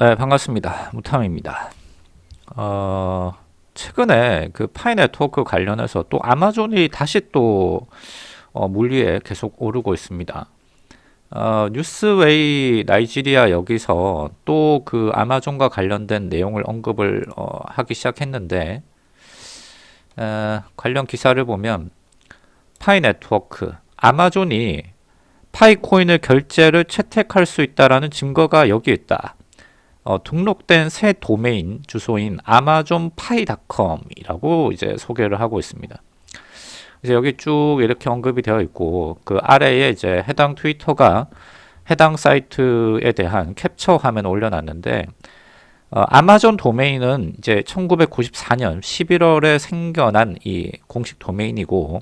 네, 반갑습니다. 무탐입니다. 어, 최근에 그 파이 네트워크 관련해서 또 아마존이 다시 또 어, 물리에 계속 오르고 있습니다. 어, 뉴스웨이 나이지리아 여기서 또 그 아마존과 관련된 내용을 언급을 어, 하기 시작했는데 에, 관련 기사를 보면 파이 네트워크 아마존이 파이 코인을 결제를 채택할 수 있다라는 증거가 여기 있다. 어, 등록된 새 도메인 주소인 amazonpay.com이라고 이제 소개를 하고 있습니다. 이제 여기 쭉 이렇게 언급이 되어 있고 그 아래에 이제 해당 트위터가 해당 사이트에 대한 캡처 화면을 올려놨는데 어, 아마존 도메인은 이제 1994년 11월에 생겨난 이 공식 도메인이고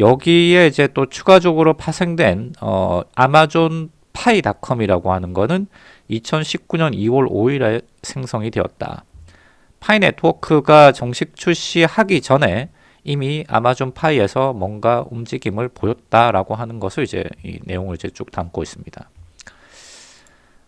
여기에 이제 또 추가적으로 파생된 어, 아마존 파이닷컴이라고 하는 거는 2019년 2월 5일에 생성이 되었다. 파이 네트워크가 정식 출시하기 전에 이미 아마존 파이에서 뭔가 움직임을 보였다라고 하는 것을 이제 이 내용을 이제 쭉 담고 있습니다.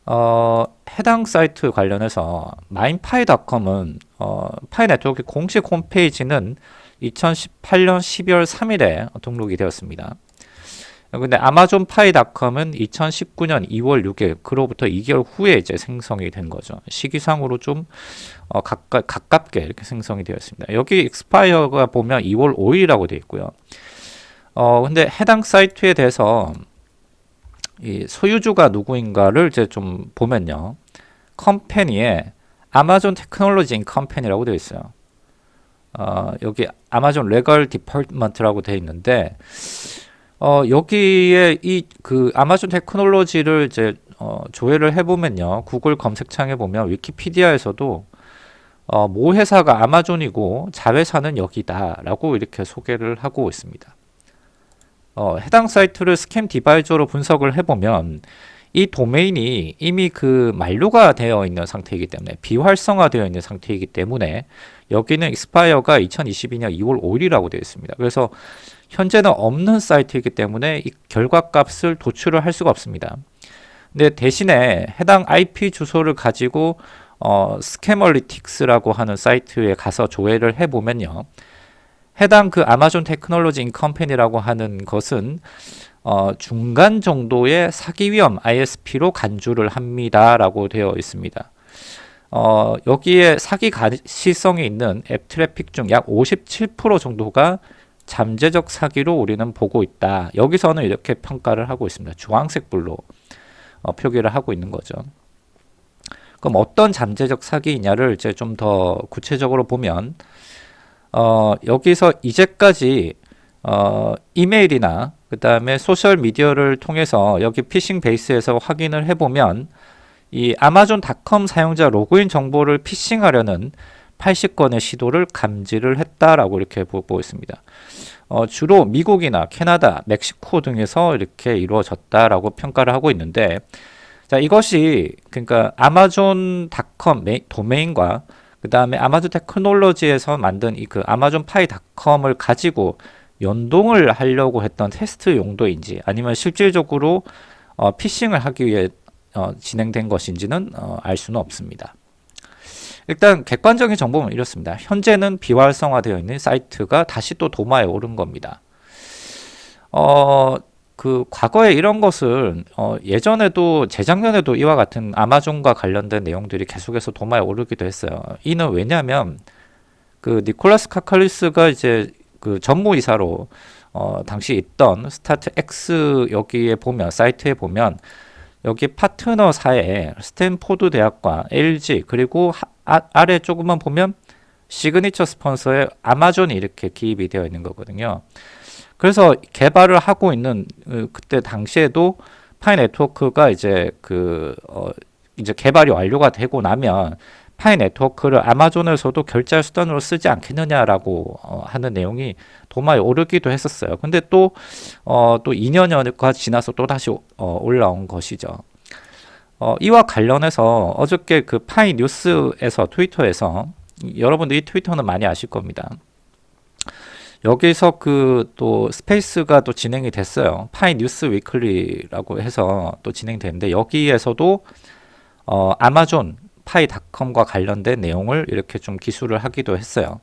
어, 해당 사이트 관련해서 마인파이닷컴은 어, 파이 네트워크 공식 홈페이지는 2018년 12월 3일에 등록이 되었습니다. 근데 아마존 파이닷컴은 2019년 2월 6일 그로부터 2개월 후에 이제 생성이 된 거죠. 시기상으로 좀 어, 가까, 가깝게 이렇게 생성이 되었습니다. 여기 익스파이어가 보면 2월 5일이라고 되어 있고요. 어 근데 해당 사이트에 대해서 이 소유주가 누구인가를 이제 좀 보면요. company에 아마존 테크놀로지 Inc. company라고 되어 있어요. 어, 여기 아마존 legal department라고 되어 있는데 어, 여기에 이 그 아마존 테크놀로지를 이제 어, 조회를 해보면요. 구글 검색창에 보면 위키피디아에서도 어, 모 회사가 아마존이고 자회사는 여기다 라고 이렇게 소개를 하고 있습니다. 어, 해당 사이트를 ScamAdviser로 분석을 해보면 이 도메인이 이미 그 만료가 되어 있는 상태이기 때문에 비활성화되어 있는 상태이기 때문에 여기는 익스파이어가 2022년 2월 5일이라고 되어 있습니다. 그래서 현재는 없는 사이트이기 때문에 이 결과값을 도출을 할 수가 없습니다. 근데 대신에 해당 IP 주소를 가지고 어, Scamalytics라고 하는 사이트에 가서 조회를 해보면요. 해당 그 아마존 테크놀로지 Inc. company라고 하는 것은 어, 중간 정도의 사기 위험 ISP로 간주를 합니다 라고 되어 있습니다. 어, 여기에 사기 가시성이 있는 앱 트래픽 중 약 57% 정도가 잠재적 사기로 우리는 보고 있다. 여기서는 이렇게 평가를 하고 있습니다. 주황색 불로 어, 표기를 하고 있는 거죠. 그럼 어떤 잠재적 사기이냐를 이제 좀 더 구체적으로 보면 어, 여기서 이제까지 어, 이메일이나 그 다음에 소셜 미디어를 통해서 여기 피싱 베이스에서 확인을 해보면 이 아마존닷컴 사용자 로그인 정보를 피싱하려는 80건의 시도를 감지를 했다라고 이렇게 보고 있습니다. 어, 주로 미국이나 캐나다, 멕시코 등에서 이렇게 이루어졌다라고 평가를 하고 있는데 자 이것이 그러니까 아마존닷컴 도메인과 그 다음에 아마존 테크놀로지에서 만든 이 그 아마존 파이닷컴을 가지고 연동을 하려고 했던 테스트 용도인지 아니면 실질적으로 어, 피싱을 하기 위해 어, 진행된 것인지는 어, 알 수는 없습니다. 일단 객관적인 정보는 이렇습니다. 현재는 비활성화되어 있는 사이트가 다시 또 도마에 오른 겁니다. 어, 그 과거에 이런 것을 어, 예전에도 재작년에도 이와 같은 아마존과 관련된 내용들이 계속해서 도마에 오르기도 했어요. 이는 왜냐하면 그 니콜라스 코칼리스가 이제 그 전무이사로 어, 당시 있던 StartX 여기에 보면 사이트에 보면 여기 파트너사에 스탠포드 대학과 LG 그리고 하, 아, 아래 조금만 보면 시그니처 스폰서에 아마존이 이렇게 기입이 되어 있는 거거든요. 그래서 개발을 하고 있는 어, 그때 당시에도 파이 네트워크가 이제 그 어, 이제 개발이 완료가 되고 나면 파이 네트워크를 아마존에서도 결제 수단으로 쓰지 않겠느냐라고 어, 하는 내용이 도마에 오르기도 했었어요. 근데 또, 어, 또 2년여가 지나서 또 다시 어, 올라온 것이죠. 어, 이와 관련해서 어저께 그 파이 뉴스에서 트위터에서 여러분들이 트위터는 많이 아실 겁니다. 여기서 그 또 스페이스가 또 진행이 됐어요. 파이 뉴스 위클리라고 해서 또 진행되는데 여기에서도 어, 아마존 파이닷컴과 관련된 내용을 이렇게 좀 기술을 하기도 했어요.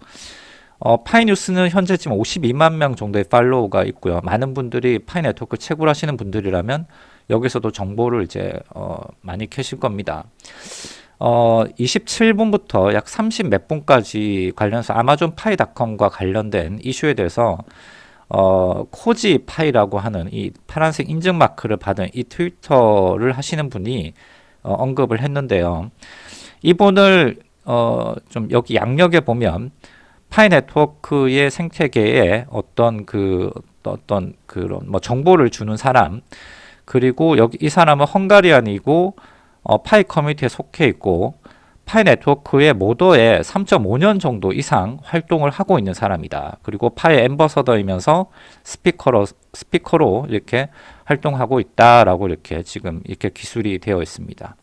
어, 파이뉴스는 현재 지금 52만 명 정도의 팔로우가 있고요. 많은 분들이 파이 네트워크 채굴 하시는 분들이라면 여기서도 정보를 이제 어, 많이 캐실 겁니다. 어, 27분부터 약 30 몇 분까지 관련해서 아마존 파이닷컴과 관련된 이슈에 대해서 어, 코지 파이라고 하는 이 파란색 인증 마크를 받은 이 트위터를 하시는 분이 어, 언급을 했는데요. 이분을 어, 좀 여기 약력에 보면 파이 네트워크의 생태계에 어떤 그 어떤 그런 뭐 정보를 주는 사람 그리고 여기 이 사람은 Hungarian이고 어, 파이 커뮤니티에 속해 있고 파이 네트워크의 모더에 3.5년 정도 이상 활동을 하고 있는 사람이다. 그리고 파이 ambassador이면서 스피커로 스피커로 이렇게 활동하고 있다라고 이렇게 지금 이렇게 기술이 되어 있습니다.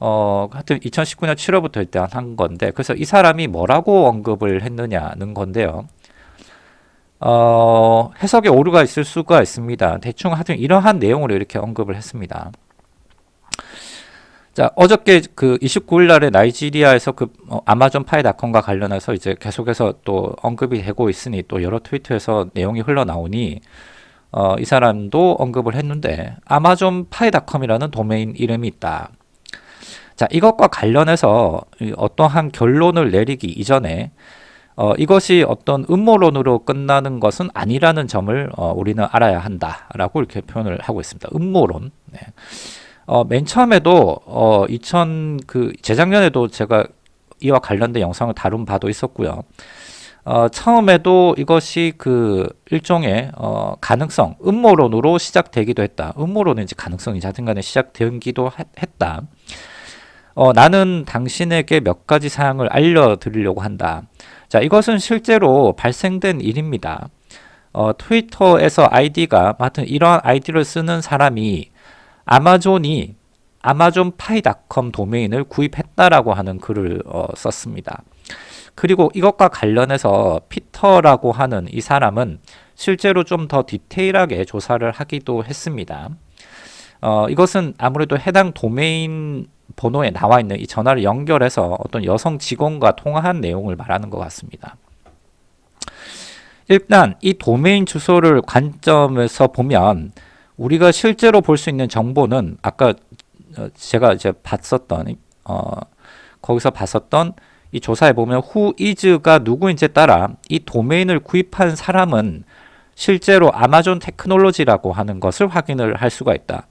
어, 하여튼 2019년 7월부터 일단 한 건데, 그래서 이 사람이 뭐라고 언급을 했느냐는 건데요. 어, 해석에 오류가 있을 수가 있습니다. 대충 하여튼 이러한 내용으로 이렇게 언급을 했습니다. 자, 어저께 그 29일 날에 나이지리아에서 그 어, 아마존 파이닷컴과 관련해서 이제 계속해서 또 언급이 되고 있으니 또 여러 트위터에서 내용이 흘러나오니 어, 이 사람도 언급을 했는데 아마존 파이닷컴이라는 도메인 이름이 있다. 자, 이것과 관련해서 어떠한 결론을 내리기 이전에 어, 이것이 어떤 음모론으로 끝나는 것은 아니라는 점을 어, 우리는 알아야 한다라고 이렇게 표현을 하고 있습니다. 음모론. 네. 어, 맨 처음에도 어, 2000 그 재작년에도 제가 이와 관련된 영상을 다룬 바도 있었고요. 어, 처음에도 이것이 그 일종의 어, 가능성, 음모론으로 시작되기도 했다. 음모론인지 가능성이 됐든간에 시작되기도 했다. 어, 나는 당신에게 몇 가지 사항을 알려드리려고 한다. 자, 이것은 실제로 발생된 일입니다. 어, 트위터에서 아이디가, 하여튼 이러한 아이디를 쓰는 사람이 아마존이 아마존 파이닷컴 도메인을 구입했다라고 하는 글을 어, 썼습니다. 그리고 이것과 관련해서 피터라고 하는 이 사람은 실제로 좀 더 디테일하게 조사를 하기도 했습니다. 어, 이것은 아무래도 해당 도메인 번호에 나와 있는 이 전화를 연결해서 어떤 여성 직원과 통화한 내용을 말하는 것 같습니다. 일단 이 도메인 주소를 관점에서 보면 우리가 실제로 볼 수 있는 정보는 아까 어, 제가 이제 봤었던 어, 거기서 봤었던 이 조사에 보면 who is가 누구인지에 따라 이 도메인을 구입한 사람은 실제로 아마존 테크놀로지라고 하는 것을 확인을 할 수가 있다.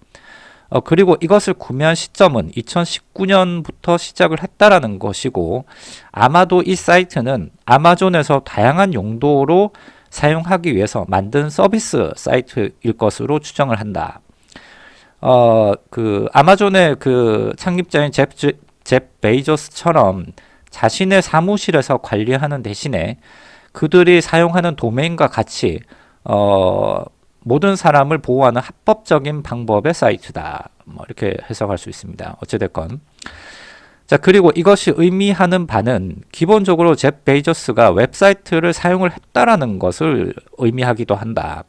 어, 그리고 이것을 구매한 시점은 2019년부터 시작을 했다라는 것이고 아마도 이 사이트는 아마존에서 다양한 용도로 사용하기 위해서 만든 서비스 사이트일 것으로 추정을 한다. 어, 그 아마존의 그 창립자인 제프, 제프 베이조스처럼 자신의 사무실에서 관리하는 대신에 그들이 사용하는 도메인과 같이 어, 모든 사람을 보호하는 합법적인 방법의 사이트다. 뭐 이렇게 해석할 수 있습니다. 어찌됐건. 자, 그리고 이것이 의미하는 바는 기본적으로 제프 베이조스가 웹사이트를 사용을 했다라는 것을 의미하기도 한다.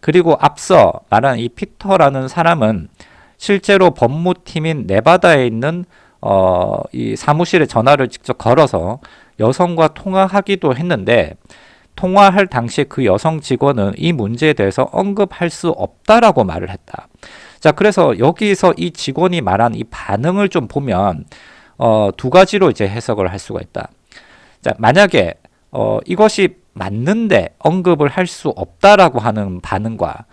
그리고 앞서 말한 이 피터라는 사람은 실제로 법무팀인 네바다에 있는 어, 이 사무실에 전화를 직접 걸어서 여성과 통화하기도 했는데 통화할 당시에 그 여성 직원은 이 문제에 대해서 언급할 수 없다라고 말을 했다. 자, 그래서 여기서 이 직원이 말한 이 반응을 좀 보면 어, 두 가지로 이제 해석을 할 수가 있다. 자, 만약에 어, 이것이 맞는데 언급을 할 수 없다라고 하는 반응과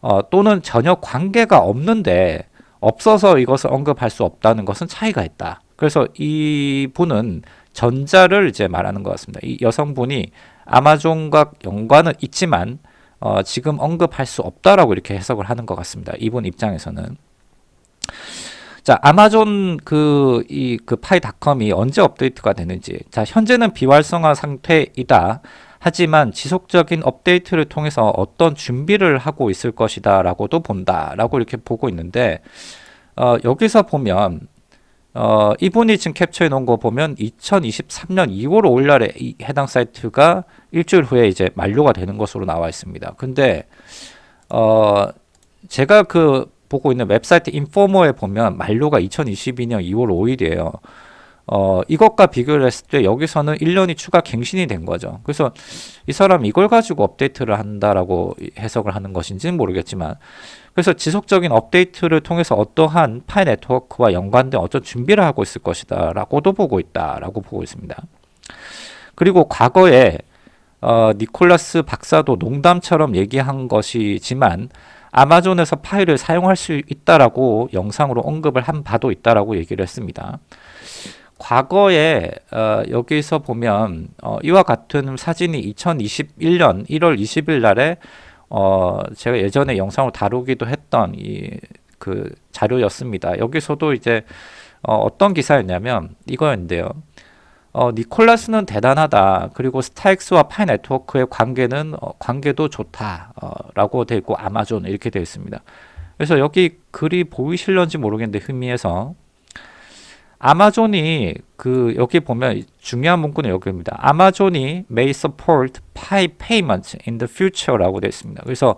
어, 또는 전혀 관계가 없는데 없어서 이것을 언급할 수 없다는 것은 차이가 있다. 그래서 이 분은 전자를 이제 말하는 것 같습니다. 이 여성분이 아마존과 연관은 있지만 어, 지금 언급할 수 없다라고 이렇게 해석을 하는 것 같습니다. 이분 입장에서는. 자, 아마존 그, 이, 그 파이닷컴이 언제 업데이트가 되는지. 자, 현재는 비활성화 상태이다. 하지만 지속적인 업데이트를 통해서 어떤 준비를 하고 있을 것이다 라고도 본다 라고 이렇게 보고 있는데 어, 여기서 보면 어, 이분이 지금 캡처해 놓은 거 보면 2023년 2월 5일 날에 이 해당 사이트가 일주일 후에 이제 만료가 되는 것으로 나와 있습니다. 근데 어, 제가 그 보고 있는 웹사이트 인포머에 보면 만료가 2022년 2월 5일이에요. 어, 이것과 비교를 했을 때 여기서는 1년이 추가 갱신이 된 거죠. 그래서 이 사람 이걸 가지고 업데이트를 한다라고 해석을 하는 것인지는 모르겠지만 그래서 지속적인 업데이트를 통해서 어떠한 파이 네트워크와 연관된 어떤 준비를 하고 있을 것이다 라고도 보고 있다 라고 보고 있습니다. 그리고 과거에 어, 니콜라스 박사도 농담처럼 얘기한 것이지만 아마존에서 파일을 사용할 수 있다라고 영상으로 언급을 한 바도 있다라고 얘기를 했습니다. 과거에 어, 여기서 보면 어, 이와 같은 사진이 2021년 1월 20일 날에 어, 제가 예전에 영상으로 다루기도 했던 이 그 자료였습니다. 여기서도 이제 어, 어떤 기사였냐면 이거였는데요. 어, 니콜라스는 대단하다. 그리고 StartX와 파이 네트워크의 관계는 어, 관계도 좋다라고 되어 있고 아마존 이렇게 되어 있습니다. 그래서 여기 글이 보이실런지 모르겠는데 흥미해서 아마존이 그 여기 보면 중요한 문구는 여기입니다. 아마존이 may support Pi payments in the future라고 되어 있습니다. 그래서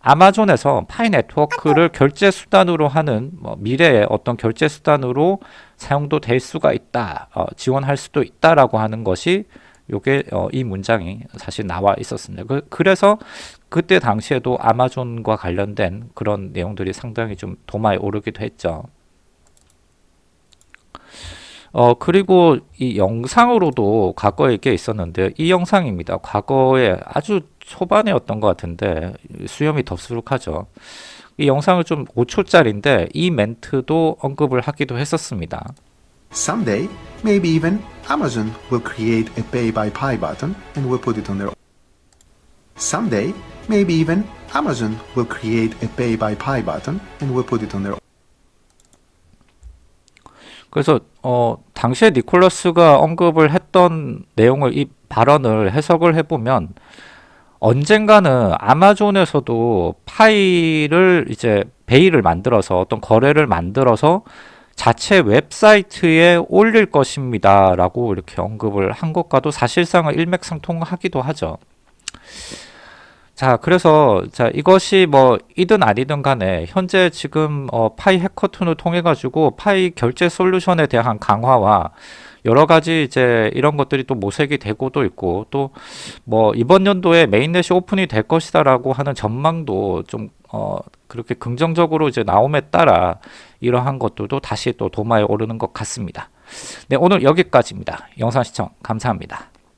아마존에서 파이 네트워크를 결제 수단으로 하는 뭐 미래의 어떤 결제 수단으로 사용도 될 수가 있다, 어, 지원할 수도 있다라고 하는 것이 요게 어, 이 문장이 사실 나와 있었습니다. 그, 그래서 그때 당시에도 아마존과 관련된 그런 내용들이 상당히 좀 도마에 오르기도 했죠. 어 그리고 이 영상으로도 과거에 게 있었는데 이 영상입니다. 과거에 아주 초반이었던 것 같은데 수염이 덥수룩하죠. 이 영상을 좀 5초짜리인데 이 멘트도 언급을 하기도 했었습니다. Someday, maybe even Amazon will create a pay by Pi button and will put it on their Someday, maybe even Amazon will create a pay by Pi button and will put it on their 그래서 어 당시에 니콜라스가 언급을 했던 내용을 이 발언을 해석을 해보면 언젠가는 아마존에서도 파일을 이제 베이를 만들어서 어떤 거래를 만들어서 자체 웹사이트에 올릴 것입니다 라고 이렇게 언급을 한 것과도 사실상은 일맥상통하기도 하죠 자 그래서 자 이것이 뭐 이든 아니든 간에 현재 지금 어, 파이 해커톤을 통해 가지고 파이 결제 솔루션에 대한 강화와 여러 가지 이제 이런 것들이 또 모색이 되고도 있고 또 뭐 이번 연도에 메인넷이 오픈이 될 것이다라고 하는 전망도 좀 어 그렇게 긍정적으로 이제 나옴에 따라 이러한 것들도 다시 또 도마에 오르는 것 같습니다. 네 오늘 여기까지입니다. 영상 시청 감사합니다.